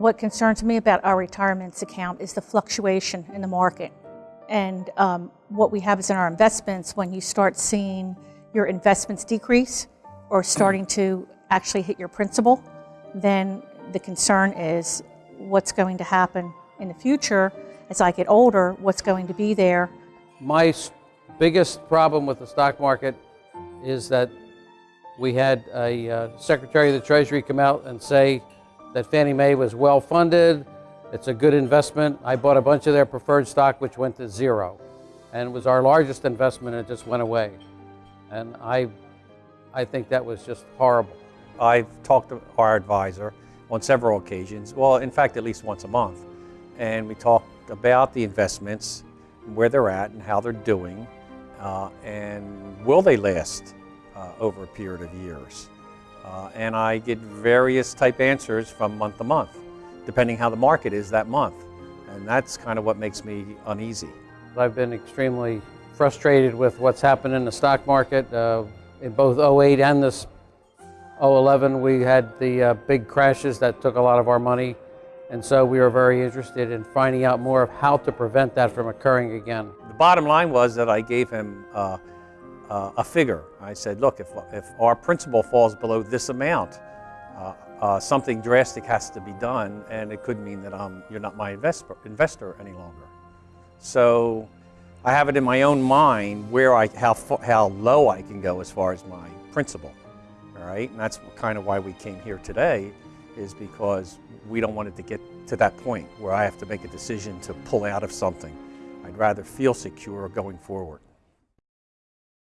What concerns me about our retirements account is the fluctuation in the market. And um, what we have is in our investments, when you start seeing your investments decrease or starting to actually hit your principal, then the concern is what's going to happen in the future as I get older, what's going to be there. My biggest problem with the stock market is that we had a uh, Secretary of the Treasury come out and say that Fannie Mae was well funded, it's a good investment. I bought a bunch of their preferred stock, which went to zero. And it was our largest investment, and it just went away. And I, I think that was just horrible. I've talked to our advisor on several occasions, well, in fact, at least once a month. And we talked about the investments, where they're at, and how they're doing, uh, and will they last uh, over a period of years. Uh, and I get various type answers from month to month, depending how the market is that month. And that's kind of what makes me uneasy. I've been extremely frustrated with what's happened in the stock market. Uh, in both 08 and this 011, we had the uh, big crashes that took a lot of our money. And so we were very interested in finding out more of how to prevent that from occurring again. The bottom line was that I gave him uh, a figure. I said, look, if, if our principal falls below this amount, uh, uh, something drastic has to be done, and it could mean that um, you're not my investor, investor any longer. So I have it in my own mind where I, how, how low I can go as far as my principal. All right, and that's kind of why we came here today, is because we don't want it to get to that point where I have to make a decision to pull out of something. I'd rather feel secure going forward.